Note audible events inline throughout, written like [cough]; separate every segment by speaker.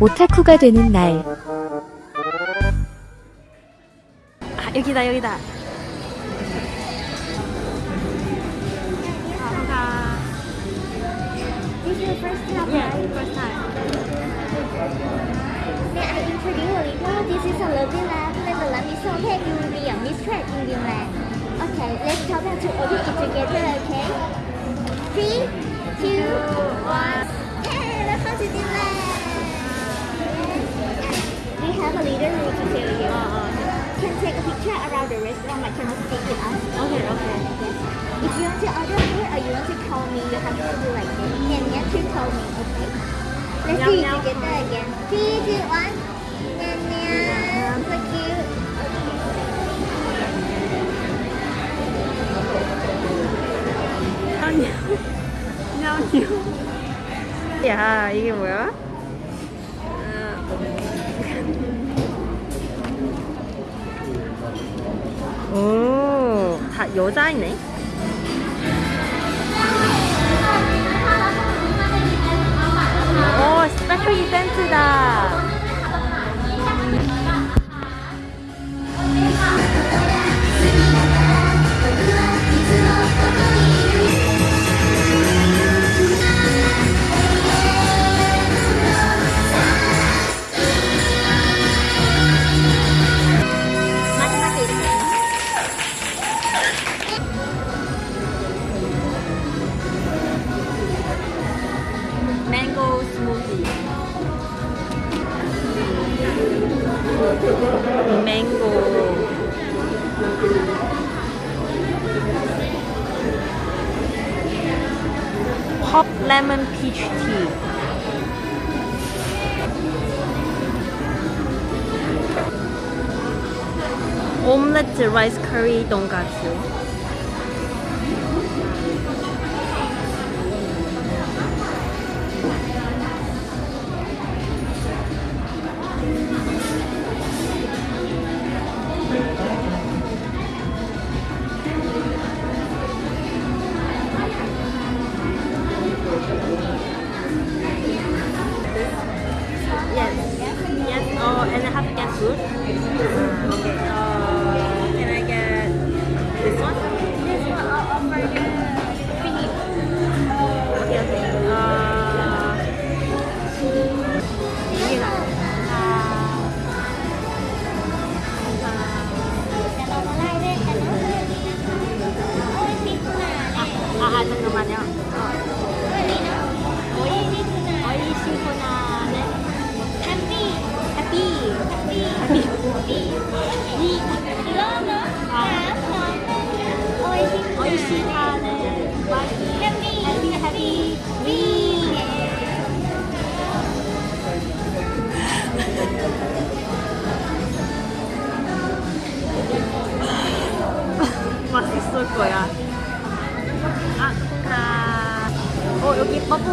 Speaker 1: 오타쿠가 되는 날.
Speaker 2: 아 여기다 여기다
Speaker 3: This is your first time,
Speaker 2: Yeah,
Speaker 3: right?
Speaker 2: first time
Speaker 3: May I introduce a little? This is a lovely land. Let the land be so that you will be a mistress in Dreamland. Okay, let's count down to open it together, okay? Three, two, one. the restaurant, but cannot speak with us.
Speaker 2: Okay, okay.
Speaker 3: If you want to order food or you want to call me, you have to do like this. And you have to call me, okay? Let's
Speaker 2: Meow,
Speaker 3: do it
Speaker 2: meow.
Speaker 3: together again. Three, two, one. Meow, meow. So cute.
Speaker 2: 냐냐 냐냐 야 [laughs] 이게 뭐야? 여자이네. 오, 스페셜 이벤트다. lemon peach tea. Omelette rice curry tonkatsu. And I have to get food. Uh, okay.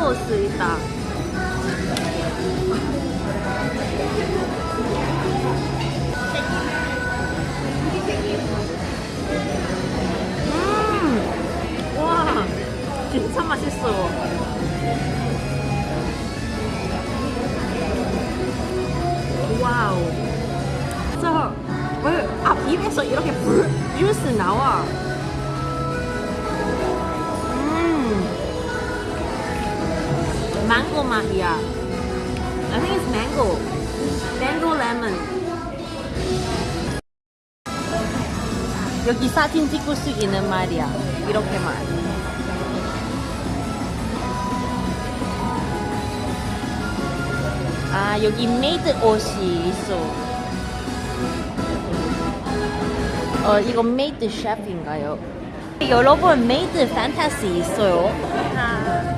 Speaker 2: 여기 버블스 있다. 음! 와, 진짜 맛있어. 와우. 저, 왜, 아, 입에서 이렇게 불, 주스 나와. 망고 맛이야. I think it's mango. Mango lemon. 여기 사진 찍을 수 있는 말이야. 이렇게만. 아, 여기 메이드 옷이 있어. 어, 이거 메이드 셰프인가요? 여러분, maid fantasy 있어요. 아,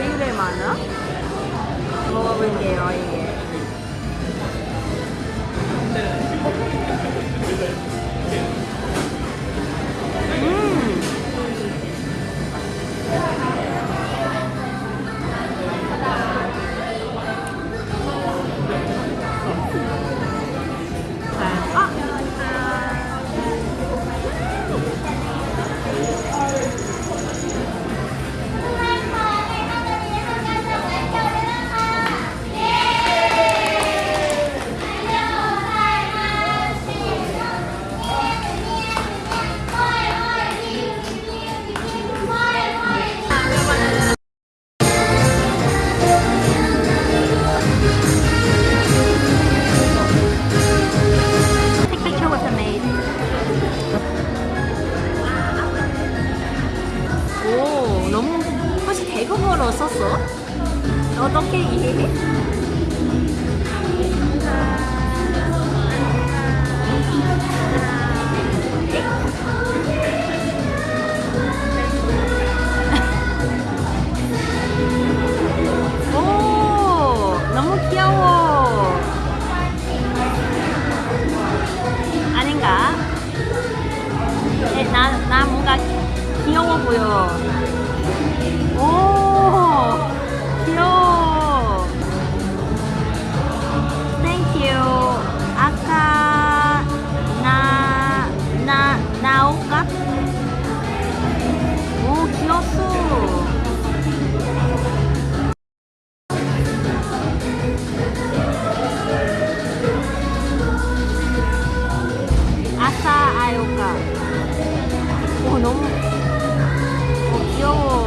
Speaker 2: 왜 이래 많아? 먹어볼게요 先一。 나요가 어 너무 어, 귀여워.